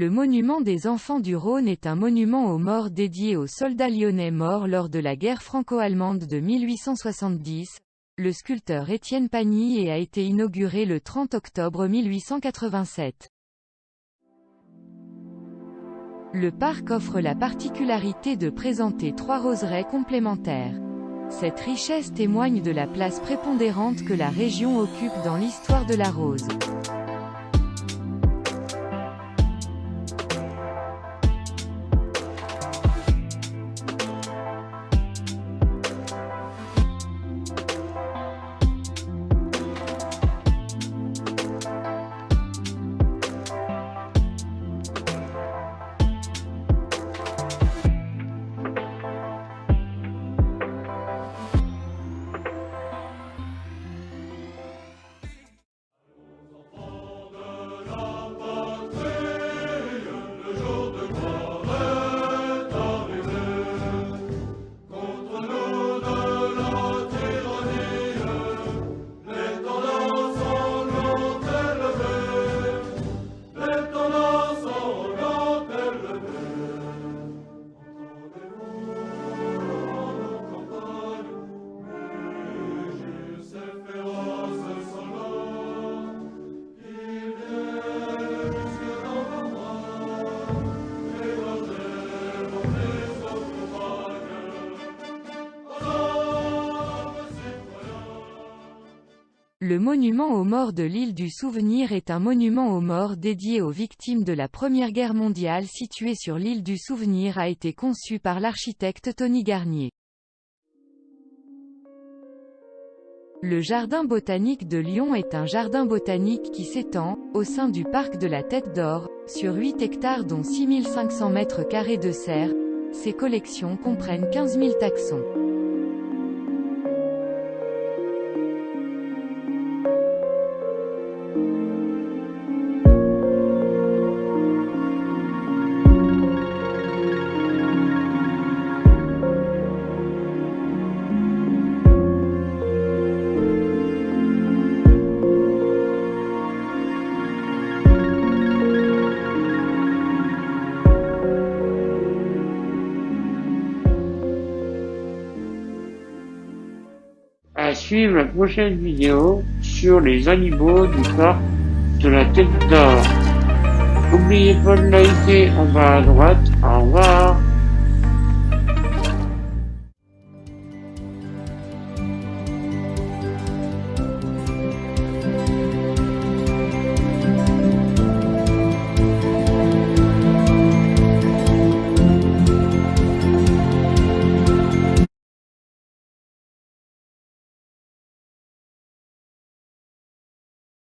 Le monument des enfants du Rhône est un monument aux morts dédié aux soldats lyonnais morts lors de la guerre franco-allemande de 1870. Le sculpteur Étienne Pagny et a été inauguré le 30 octobre 1887. Le parc offre la particularité de présenter trois roseraies complémentaires. Cette richesse témoigne de la place prépondérante que la région occupe dans l'histoire de la rose. Le monument aux morts de l'île du Souvenir est un monument aux morts dédié aux victimes de la Première Guerre mondiale situé sur l'île du Souvenir a été conçu par l'architecte Tony Garnier. Le Jardin botanique de Lyon est un jardin botanique qui s'étend, au sein du parc de la Tête d'Or, sur 8 hectares dont 6500 mètres carrés de serre. Ses collections comprennent 15 000 taxons. Suivre la prochaine vidéo sur les animaux du parc de la Tête d'Or. N'oubliez pas de liker en bas à droite. Au revoir.